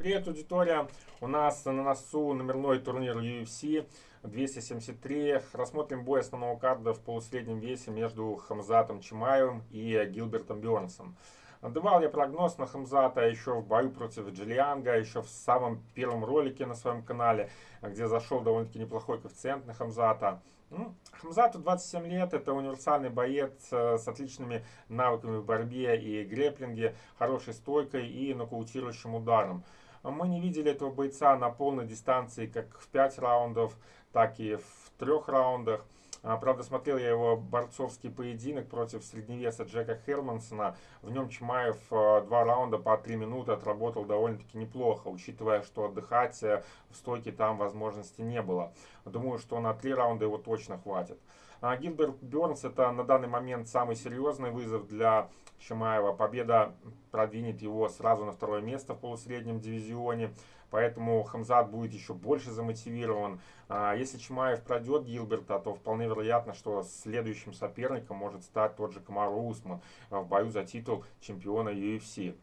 Привет, аудитория! У нас на носу номерной турнир UFC 273. Рассмотрим бой основного карда в полусреднем весе между Хамзатом Чимаевым и Гилбертом Бёрнсом. Давал я прогноз на Хамзата еще в бою против Джиллианга, еще в самом первом ролике на своем канале, где зашел довольно-таки неплохой коэффициент на Хамзата. Ну, Хамзату 27 лет, это универсальный боец э, с отличными навыками в борьбе и греплинге, хорошей стойкой и нокаутирующим ударом. Мы не видели этого бойца на полной дистанции как в 5 раундов, так и в трех раундах. А, правда, смотрел я его борцовский поединок против средневеса Джека Хермансона. В нем Чмаев а, два раунда по три минуты отработал довольно-таки неплохо, учитывая, что отдыхать э, в стойке там возможности не было. Думаю, что на три раунда его точно хватит. А, Гилберт Бернс это на данный момент самый серьезный вызов для Чимаева. Победа продвинет его сразу на второе место в полусреднем дивизионе. Поэтому Хамзат будет еще больше замотивирован. А, если Чимаев пройдет Гилберта, то вполне вероятно, что следующим соперником может стать тот же Камару Усман в бою за титул чемпиона UFC.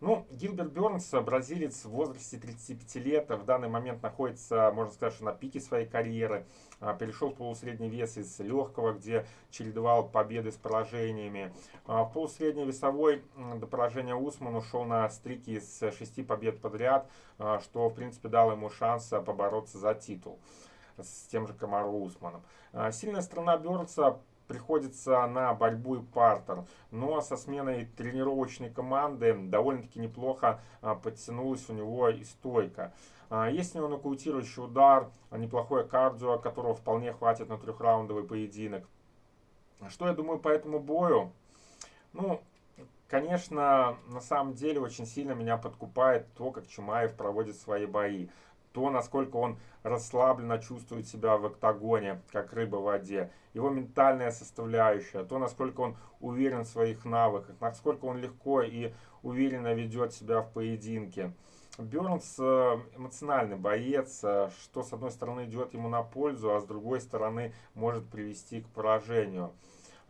Ну, Гилберт Бернс, бразилец в возрасте 35 лет, в данный момент находится, можно сказать, что на пике своей карьеры. А, перешел в полусредний вес из легкого, где чередовал победы с поражениями. А, в полусредний весовой до поражения Усман ушел на стрики из 6 побед подряд, а, что, в принципе, дало ему шанс побороться за титул с тем же Камару Усманом. Сильная сторона Бернса приходится на борьбу и партер. Но со сменой тренировочной команды довольно-таки неплохо а, подтянулась у него и стойка. А, есть у него нокаутирующий удар, неплохое кардио, которого вполне хватит на трехраундовый поединок. Что я думаю по этому бою? Ну, конечно, на самом деле очень сильно меня подкупает то, как Чумаев проводит свои бои то, насколько он расслабленно чувствует себя в октагоне, как рыба в воде, его ментальная составляющая, то, насколько он уверен в своих навыках, насколько он легко и уверенно ведет себя в поединке. Бернс э, эмоциональный боец, э, что с одной стороны идет ему на пользу, а с другой стороны может привести к поражению.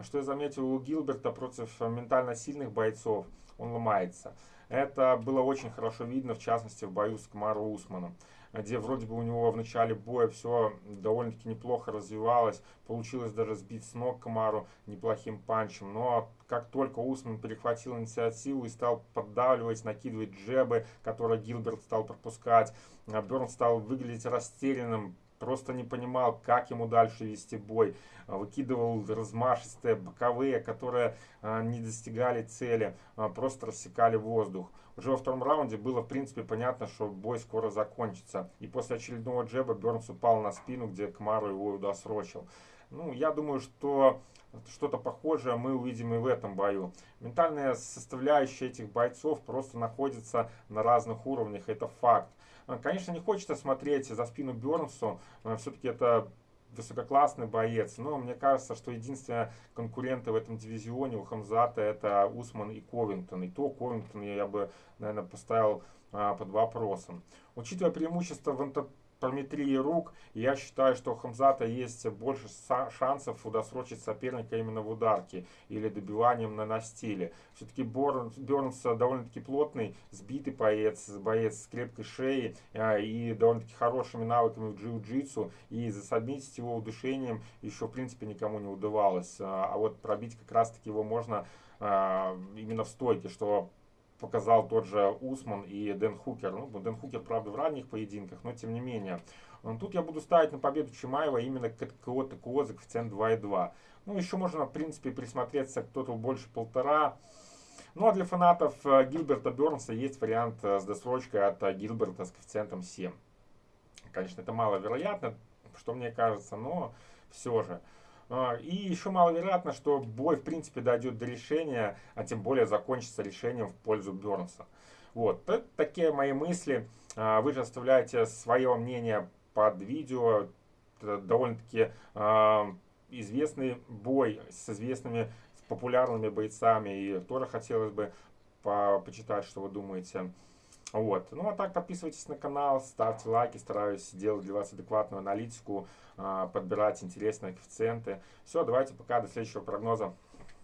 Что я заметил у Гилберта против ментально сильных бойцов, он ломается. Это было очень хорошо видно, в частности, в бою с Камару Усманом где вроде бы у него в начале боя все довольно-таки неплохо развивалось. Получилось даже сбить с ног Камару неплохим панчем. Но как только Усман перехватил инициативу и стал поддавливать, накидывать джебы, которые Гилберт стал пропускать, Берн стал выглядеть растерянным, просто не понимал, как ему дальше вести бой. Выкидывал размашистые боковые, которые а, не достигали цели, а, просто рассекали воздух. Уже во втором раунде было, в принципе, понятно, что бой скоро закончится. И после очередного джеба Бернс упал на спину, где Кмару его досрочил. Ну, я думаю, что что-то похожее мы увидим и в этом бою. Ментальная составляющая этих бойцов просто находится на разных уровнях, это факт. А, конечно, не хочется смотреть за спину Бернсу, все-таки это высококлассный боец, но мне кажется, что единственные конкуренты в этом дивизионе у Хамзата это Усман и Ковингтон. И то Ковингтон я бы, наверное, поставил а, под вопросом. Учитывая преимущество в параметрии рук, я считаю, что у Хамзата есть больше шансов удосрочить соперника именно в ударке или добиванием на настиле. Все-таки Бернс довольно-таки плотный, сбитый боец, боец с крепкой шеей а, и довольно-таки хорошими навыками в джиу-джитсу. И засобмитить его удушением еще, в принципе, никому не удавалось. А, а вот пробить как раз-таки его можно а, именно в стойке, что показал тот же Усман и Дэн Хукер. Ну, Дэн Хукер, правда, в ранних поединках, но тем не менее. Тут я буду ставить на победу Чимаева именно КТКО ТКО за коэффициент 2,2. Ну, еще можно, в принципе, присмотреться к тотал больше полтора. Ну, а для фанатов э, Гилберта Бернса есть вариант э, с досрочкой от э, Гилберта с коэффициентом 7. Конечно, это маловероятно, что мне кажется, но все же. А, и еще маловероятно, что бой в принципе дойдет до решения, а тем более закончится решением в пользу Бернса. Вот, это такие мои мысли. А, вы же оставляете свое мнение под видео. довольно-таки а, известный бой с известными популярными бойцами. И тоже хотелось бы по почитать, что вы думаете. Вот. Ну а так подписывайтесь на канал, ставьте лайки, стараюсь делать для вас адекватную аналитику, а, подбирать интересные коэффициенты. Все, давайте пока, до следующего прогноза.